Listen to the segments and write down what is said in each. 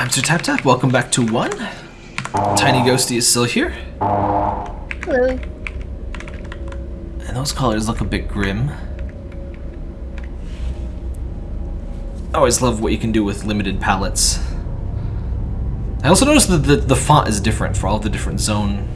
I'm Sir Tap Tap. Welcome back to one. Tiny Ghosty is still here. Hello. And those colors look a bit grim. I always love what you can do with limited palettes. I also noticed that the, the font is different for all the different zone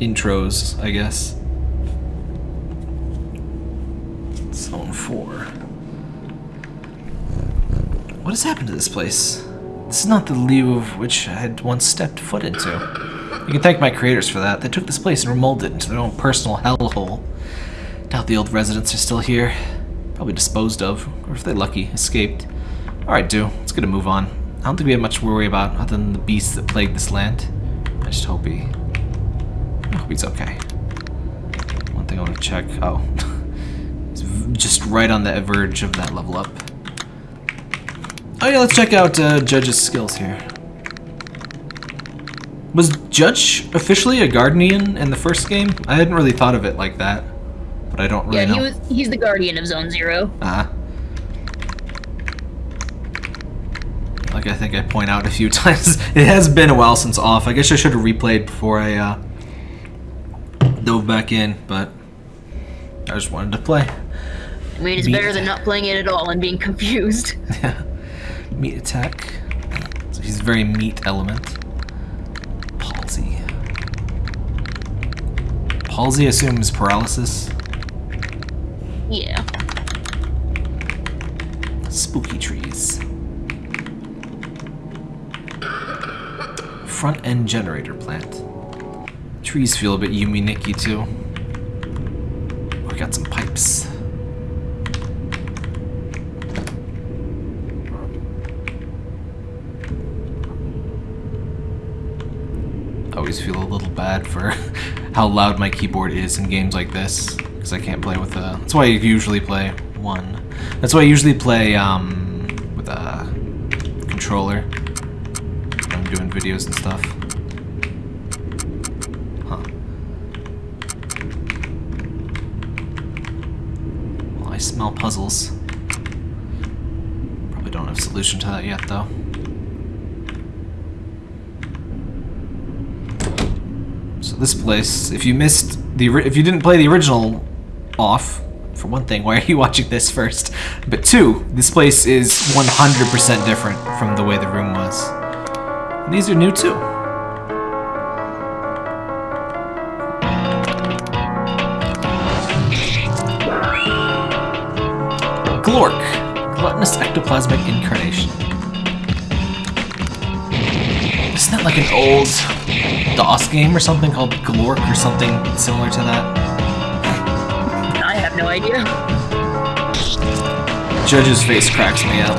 intros, I guess. Zone 4. What has happened to this place? This is not the lieu of which I had once stepped foot into. You can thank my creators for that. They took this place and remolded it into their own personal hellhole. Doubt the old residents are still here. Probably disposed of, or if they're lucky, escaped. Alright, do. Let's get a move on. I don't think we have much to worry about other than the beasts that plague this land. I just hope he... I hope he's okay. One thing I want to check... Oh. he's just right on the verge of that level up. Oh yeah, let's check out uh, Judge's skills here. Was Judge officially a Guardian in the first game? I hadn't really thought of it like that, but I don't really yeah, know. he was he's the guardian of Zone Zero. Ah. Like I think I point out a few times, it has been a while since off. I guess I should have replayed before I uh, dove back in, but I just wanted to play. I mean, it's better than not playing it at all and being confused. meat attack. So he's very meat element. Palsy. Palsy assumes paralysis. yeah. Spooky trees. Front end generator plant. Trees feel a bit Yume Nikki too. We got some pipes. I always feel a little bad for how loud my keyboard is in games like this because I can't play with a. That's why I usually play one. That's why I usually play um, with a controller when I'm doing videos and stuff. Huh. Well, I smell puzzles. Probably don't have a solution to that yet, though. This place, if you missed the, if you didn't play the original off, for one thing, why are you watching this first? But two, this place is 100% different from the way the room was. And these are new too. Glork, gluttonous ectoplasmic incarnation. Isn't that like an old DOS game or something called Glork or something similar to that? I have no idea. Judge's face cracks me up.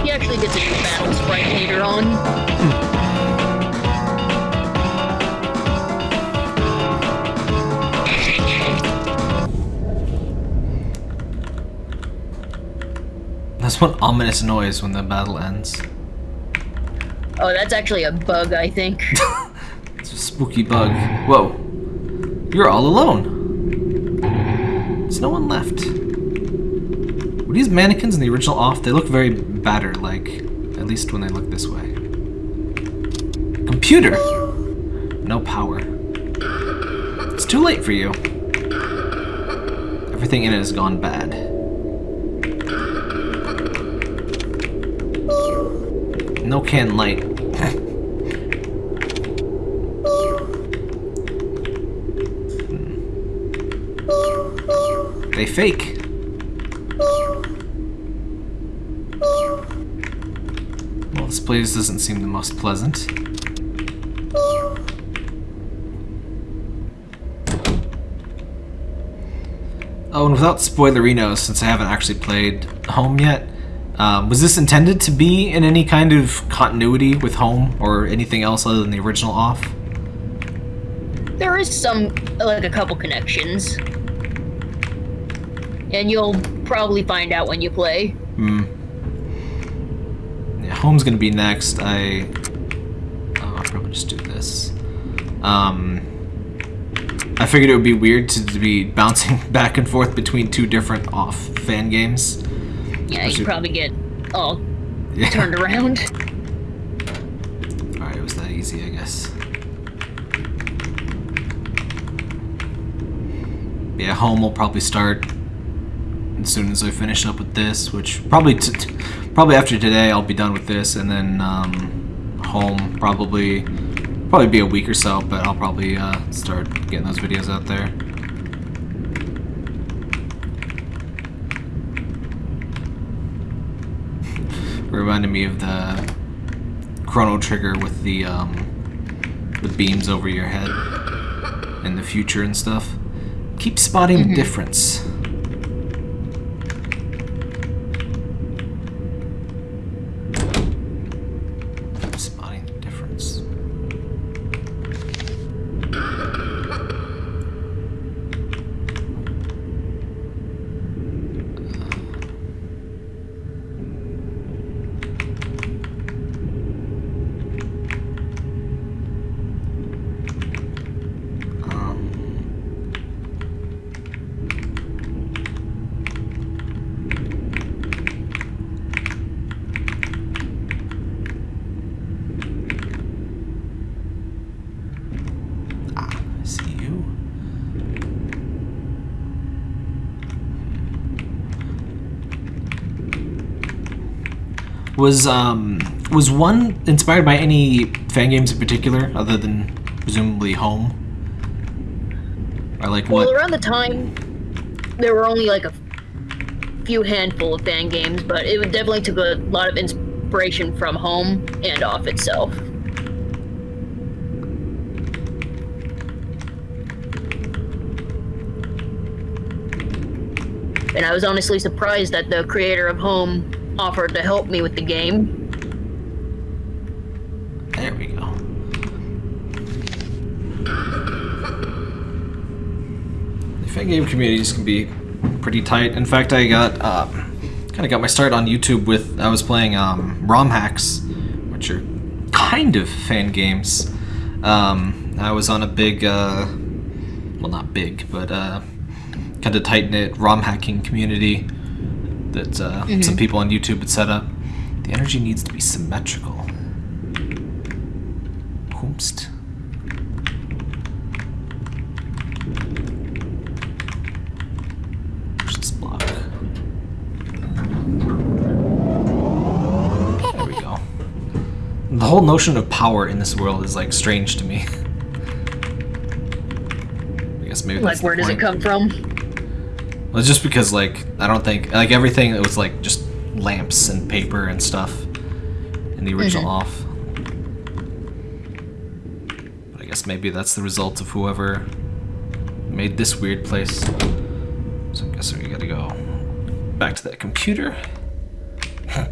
He actually gets a new battle sprite later on. That's one ominous noise when the battle ends. Oh, that's actually a bug, I think. It's a spooky bug. Whoa. You're all alone. There's no one left. Were these mannequins in the original off? They look very battered-like. At least when they look this way. Computer! No power. It's too late for you. Everything in it has gone bad. No can light. They fake. Well, this place doesn't seem the most pleasant. Oh, and without spoilerinos, since I haven't actually played Home yet, um, was this intended to be in any kind of continuity with Home or anything else other than the original off? There is some, like a couple connections. And you'll probably find out when you play. Hmm. Yeah, Home's gonna be next. I. Oh, I'll probably just do this. Um. I figured it would be weird to, to be bouncing back and forth between two different off fan games. Yeah, you probably get all Yeah. turned around. Alright, it was that easy, I guess. Yeah, home will probably start as soon as I finish up with this, which probably probably after today I'll be done with this, and then um, home probably probably be a week or so, but I'll probably uh, start getting those videos out there. Reminded me of the Chrono Trigger with the um, the beams over your head in the future and stuff. Keep spotting the difference. Keep spotting the difference. Um, ah, I see you. Was um was one inspired by any fan games in particular, other than presumably Home? Or like what? Well, around the time, there were only like a few handful of fan games, but it definitely took a lot of inspiration from home and off itself. And I was honestly surprised that the creator of Home offered to help me with the game. There we go. The fan game communities can be pretty tight. In fact, I got uh, kind of got my start on YouTube with I was playing um, ROM hacks, which are kind of fan games. Um, I was on a big, uh, well, not big, but uh, kind of tight knit ROM hacking community that uh, some people on YouTube had set up. The energy needs to be symmetrical. Whoomst. Where's this block? There we go. The whole notion of power in this world is like strange to me. I guess maybe Like, that's the where does it come from? Well, just because like I don't think like everything it was like just lamps and paper and stuff in the original mm-hmm. off. But I guess maybe that's the result of whoever made this weird place. So I guess we gotta go back to that computer. I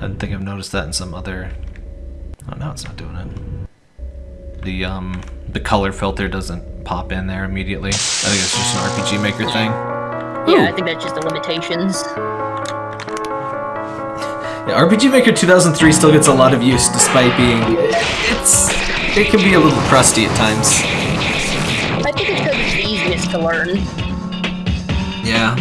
didn't think I've noticed that in some other. Oh no, it's not doing it. The um the color filter doesn't pop in there immediately. I think it's just an RPG Maker thing. Yeah, Ooh. I think that's just the limitations. Yeah, RPG Maker 2003 still gets a lot of use despite being it's it can be a little crusty at times. I think it's because it's the easiest to learn. Yeah.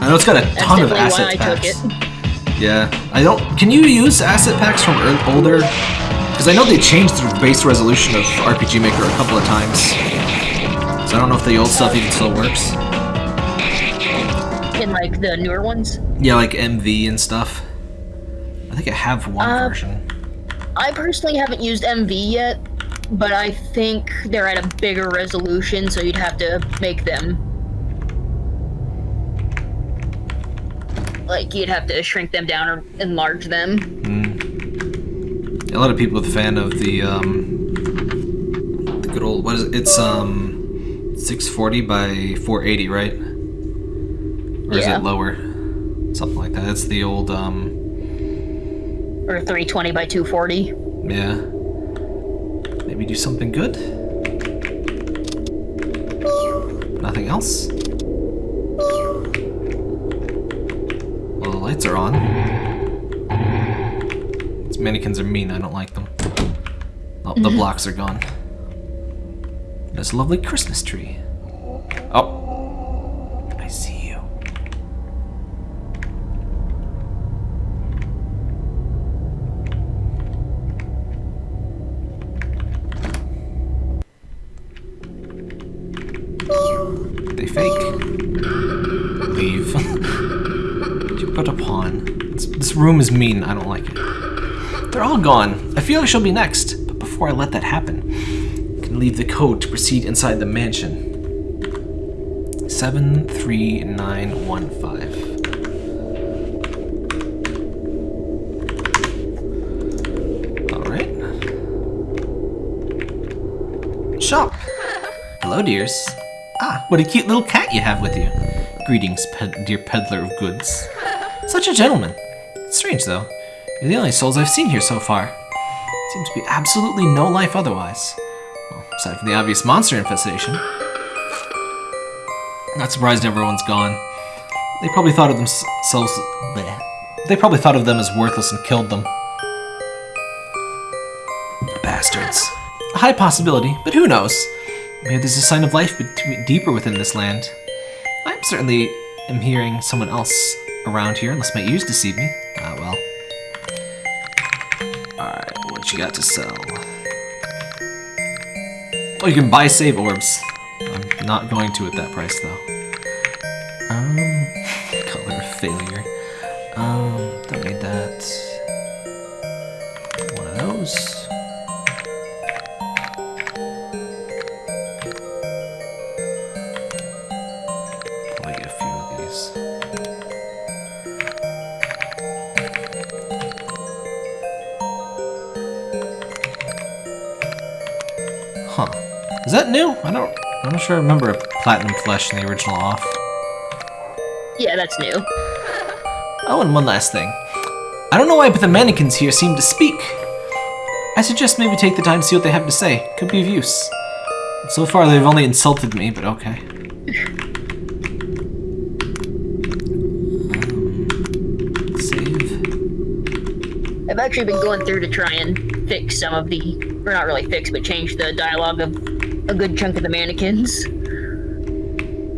I know it's got a That's ton of asset I packs. took it. Yeah. I don't can you use asset packs from ear- older because I know they changed the base resolution of RPG Maker a couple of times. So I don't know if the old stuff even still works. In like the newer ones. Yeah, like MV and stuff. I think I have one Uh, version. I personally haven't used MV yet, but I think they're at a bigger resolution, so you'd have to make them. Like, you'd have to shrink them down or enlarge them. A lot of people are a fan of the um the good old what is it? It's um 640 by 480, right? Or is it lower? Something like that. It's the old um Or 320 by 240. yeah. Maybe do something good. Nothing else? Well, the lights are on. Mannequins are mean, I don't like them. Oh, the mm-hmm. blocks are gone. This lovely Christmas tree. Oh. I see you. They fake. Leave. you put a pawn. This, this room is mean, I don't like it. They're all gone. I feel I shall be next. But before I let that happen, I can leave the code to proceed inside the mansion. 73915. Alright. Shop. Hello, dears. Ah, what a cute little cat you have with you. Greetings, ped dear peddler of goods. Such a gentleman. Strange, though. You're the only souls I've seen here so far. Seems to be absolutely no life otherwise. Well, aside from the obvious monster infestation. Not surprised everyone's gone. They probably thought of themselves... bleh. They probably thought of them as worthless and killed them. Bastards. A high possibility, but who knows? Maybe there's a sign of life deeper within this land. I certainly am hearing someone else around here, unless my ears deceive me. What you got to sell? Oh, you can buy save orbs. I'm not going to at that price, though. Um, color failure. Um, don't need that. Is that new? I don't I'm not sure I remember a platinum flesh in the original off. Yeah, that's new. Oh, and one last thing. I don't know why, but the mannequins here seem to speak. I suggest maybe take the time to see what they have to say. Could be of use. So far, they've only insulted me, but okay. Um, save. I've actually been going through to try and fix some of the, or not really fix, but change the dialogue of a good chunk of the mannequins.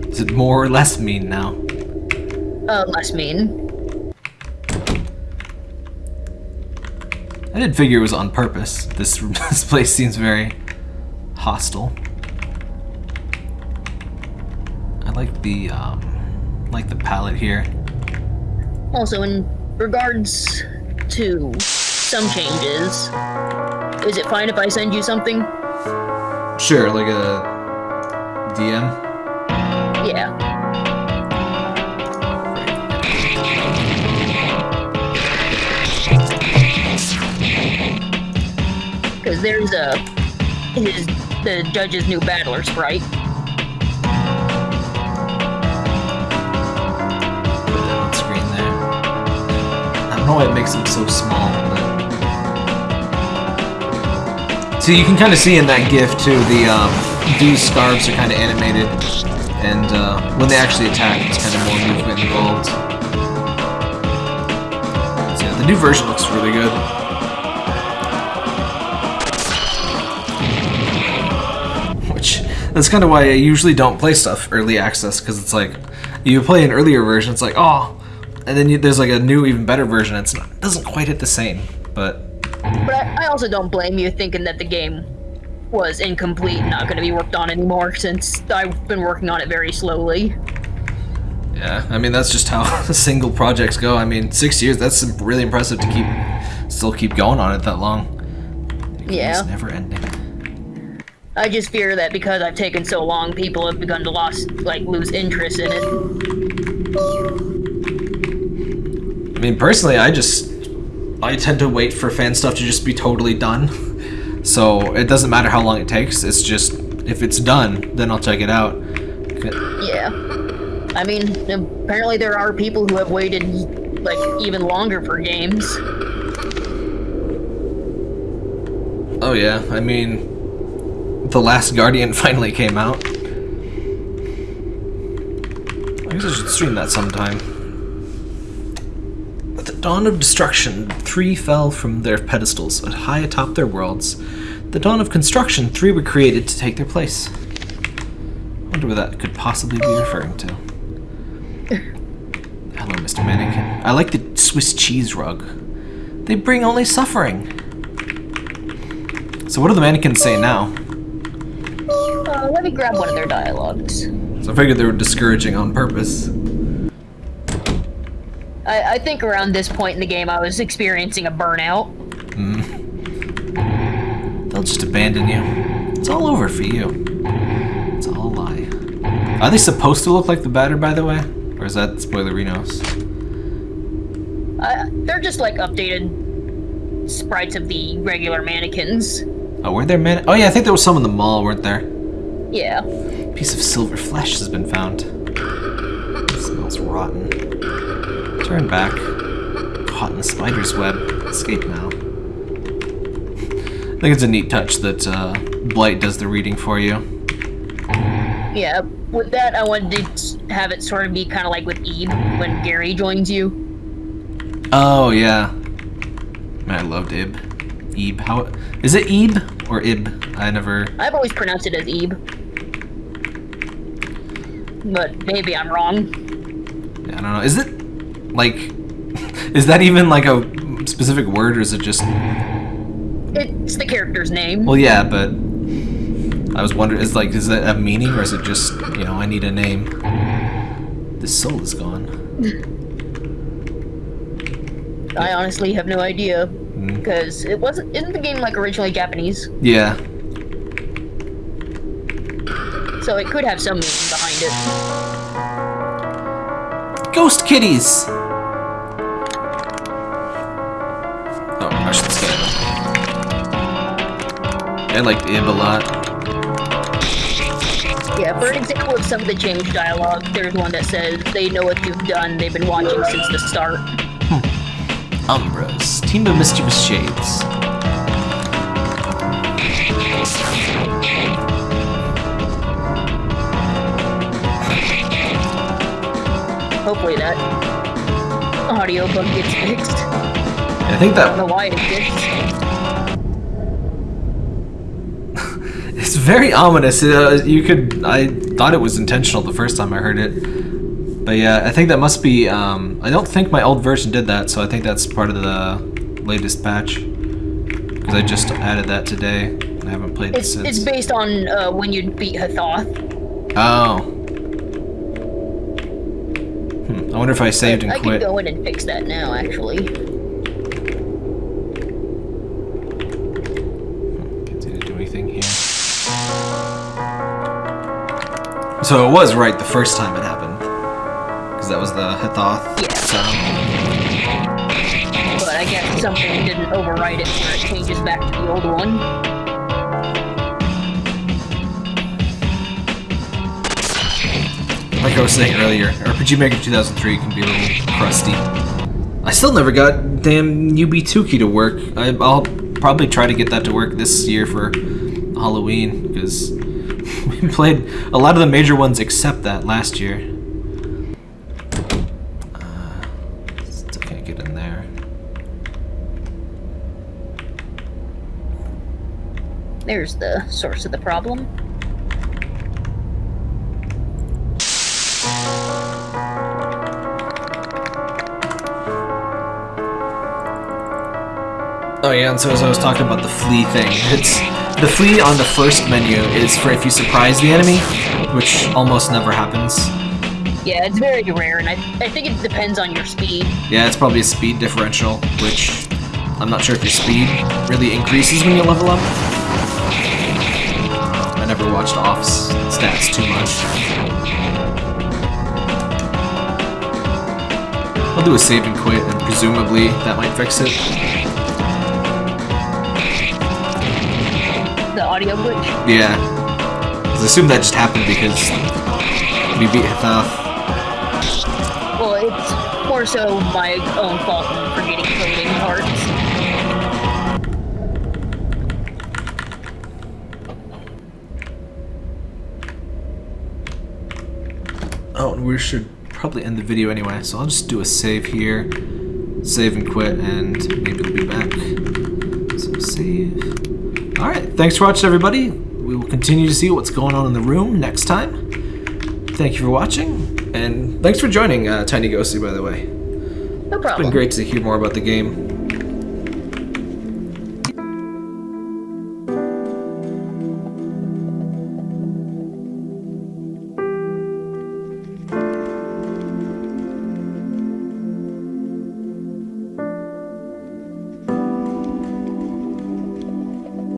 Is it more or less mean now? Uh, less mean. I did figure it was on purpose. This this place seems very hostile. I like the um, like the palette here. Also, in regards to some changes, is it fine if I send you something? Sure, like a DM. Yeah. Because there's a his the judge's new battler sprite. Put that on screen there. I don't know why it makes them so small, but. So you can kind of see in that GIF too, the um, these scarves are kind of animated, and uh, when they actually attack, it's kind of more movement involved. So yeah, the new version looks really good. Which that's kind of why I usually don't play stuff early access because it's like you play an earlier version, it's like oh, and then you, there's like a new, even better version. It's not, it doesn't quite hit the same, but But I, I also don't blame you thinking that the game was incomplete and not going to be worked on anymore since I've been working on it very slowly. Yeah, I mean that's just how single projects go. I mean, six years. That's really impressive to keep, still keep going on it that long. Yeah. It's never ending. I just fear that because I've taken so long, people have begun to lost like lose interest in it. I mean, personally, I just I tend to wait for fan stuff to just be totally done. So it doesn't matter how long it takes. It's just if it's done, then I'll check it out. Yeah. I mean, apparently there are people who have waited like even longer for games. Oh yeah, I mean, The Last Guardian finally came out. I guess I should stream that sometime. At dawn of destruction, three fell from their pedestals, but high atop their worlds. The dawn of construction, three were created to take their place. I wonder what that could possibly be referring to. Hello, Mr. Mannequin. I like the Swiss cheese rug. They bring only suffering. So what do the mannequins say now? Uh, let me grab one of their dialogues. So I figured they were discouraging on purpose. I, I think around this point in the game, I was experiencing a burnout. They'll just abandon you. It's all over for you. It's all a lie. Are they supposed to look like the batter, by the way? Or is that spoilerinos? Uh, they're just like updated sprites of the regular mannequins. Oh, weren't there man? Oh yeah, I think there was some in the mall, weren't there? Yeah. piece of silver flesh has been found. It smells rotten. Turn back. Caught in the spider's web. Escape now. I think it's a neat touch that uh, Blight does the reading for you. Yeah. With that, I wanted to have it sort of be kind of like with Eve when Garry joins you. Oh yeah. Man, I loved Ib. Ib. How is it? Ib or Ib? I never. I've always pronounced it as Eve. But maybe I'm wrong. I don't know. Is it like? Is that even like a specific word, or is it just? It's the character's name. Well, yeah, but I was wondering, is like, is that a meaning, or is it just, you know, I need a name? This soul is gone. I honestly have no idea Hmm. because it wasn't. Isn't the game like originally Japanese? Yeah. So it could have some meaning behind it. Ghost kitties. I liked Ib a lot. Yeah, for an example of some of the changed dialogue, there's one that says, They know what you've done, they've been watching since the start. Hmm. Umbras, team of mischievous shades. Hopefully that audio bug gets fixed. I think I don't know that why it. It's very ominous. Uh, you could, I thought it was intentional the first time I heard it, but yeah, I think that must be. Um, I don't think my old version did that, so I think that's part of the latest patch. Because I just added that today. I haven't played it It's, since. it's based on uh, when you beat Hathoth. Oh. Hmm. I wonder if I saved and quit. I quit. go in and fix that now, actually. So it was right the first time it happened. Because that was the Hithoth Yeah. sound. But I guess something didn't overwrite it where it changes back to the old one. Like I was saying earlier, RPG Maker 2003 can be a little crusty. I still never got damn UB2 key to work. I, I'll probably try to get that to work this year for Halloween, we played a lot of the major ones except that last year. Uh, still can't get in there. There's the source of the problem. Oh yeah, and so as I was talking about the flea thing, it's the flea on the first menu is for if you surprise the enemy, which almost never happens. Yeah, it's very rare, and I, I think it depends on your speed. Yeah, it's probably a speed differential, which I'm not sure if your speed really increases when you level up. I never watched Off's stats too much. I'll do a save and quit, and presumably that might fix it. Audio glitch. Yeah. I assume that just happened because we beat Hithoth. Well, it's more so my own fault in forgetting coding parts. Oh, and we should probably end the video anyway, so I'll just do a save here, save and quit, and maybe we'll be back. So save. Alright, thanks for watching everybody. We will continue to see what's going on in the room next time. Thank you for watching, and thanks for joining uh, Tiny Ghosty, by the way. No It's problem. been great to hear more about the game.